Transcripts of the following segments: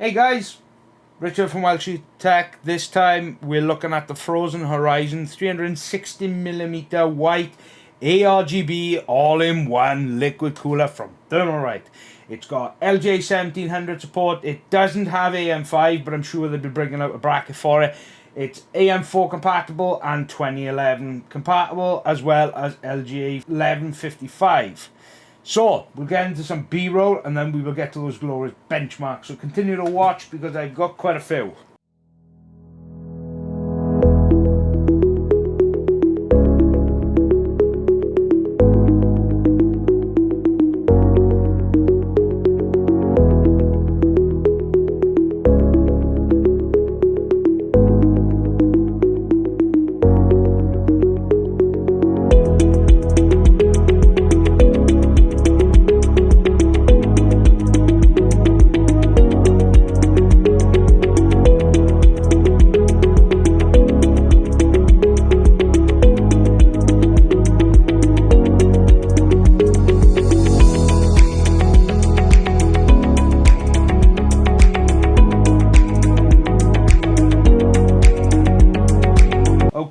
Hey guys, Richard from Welshie Tech. This time we're looking at the Frozen Horizon 360mm white ARGB all-in-one liquid cooler from Thermalright. It's got LGA1700 support. It doesn't have AM5, but I'm sure they'll be bringing out a bracket for it. It's AM4 compatible and 2011 compatible, as well as LGA 1155. So, we'll get into some B-roll and then we will get to those glorious benchmarks. So continue to watch because I've got quite a few.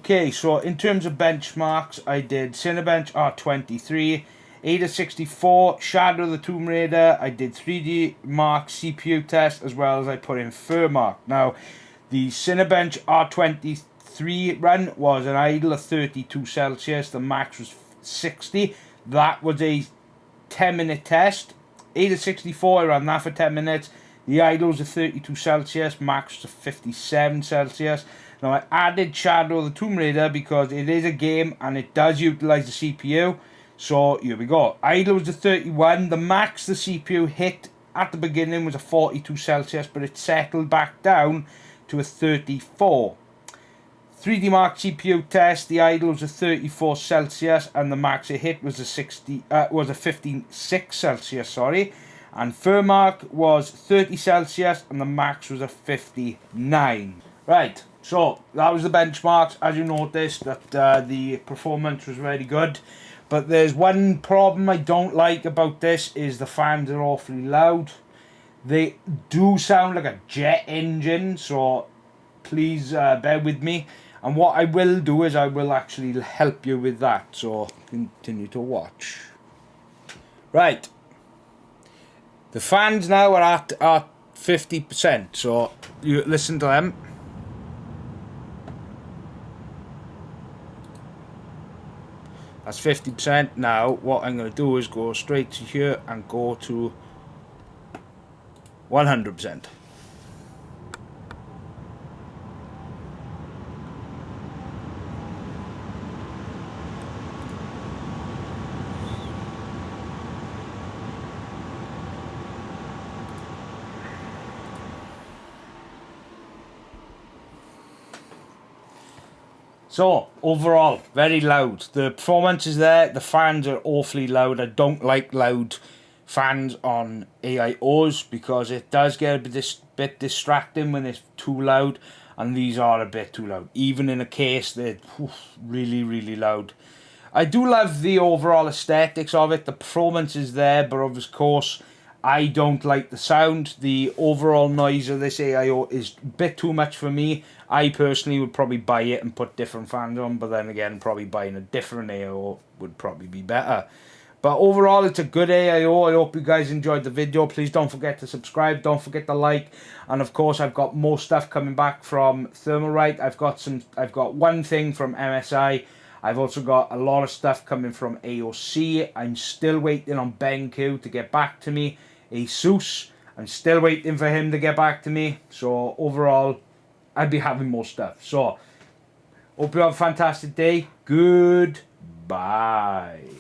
Okay, so in terms of benchmarks, I did Cinebench R23, AIDA64, Shadow of the Tomb Raider, I did 3D Mark CPU test, as well as I put in Furmark. Now, the Cinebench R23 run was an idle of 32 Celsius, the max was 60. That was a 10 minute test. AIDA64, I ran that for 10 minutes. The idle was a 32 Celsius, max was 57 Celsius. Now I added Shadow the Tomb Raider because it is a game and it does utilise the CPU. So here we go. Idle was a 31. The max the CPU hit at the beginning was a 42 Celsius, but it settled back down to a 34. 3D Mark CPU test, the idle was a 34 Celsius and the max it hit was a 60 uh, was a 56 Celsius, sorry. And Furmark was 30 Celsius and the max was a 59. Right, so that was the benchmarks. As you noticed, that uh, the performance was very good. But there's one problem I don't like about this is the fans are awfully loud. They do sound like a jet engine, so please uh, bear with me. And what I will do is I will actually help you with that. So continue to watch. Right. The fans now are at, at 50%. So you listen to them. That's 50%. Now, what I'm going to do is go straight to here and go to 100%. So, overall, very loud. The performance is there. The fans are awfully loud. I don't like loud fans on AIOs because it does get a bit, dis bit distracting when it's too loud. And these are a bit too loud. Even in a case, they're really, really loud. I do love the overall aesthetics of it. The performance is there, but of course, I don't like the sound. The overall noise of this AIO is a bit too much for me. I personally would probably buy it and put different fans on, but then again, probably buying a different AIO would probably be better. But overall, it's a good AIO. I hope you guys enjoyed the video. Please don't forget to subscribe. Don't forget to like. And of course, I've got more stuff coming back from Thermalright. I've got some. I've got one thing from MSI. I've also got a lot of stuff coming from AOC. I'm still waiting on BenQ to get back to me. Asus, I'm still waiting for him to get back to me. So overall, I'll be having more stuff. So, hope you have a fantastic day. Goodbye.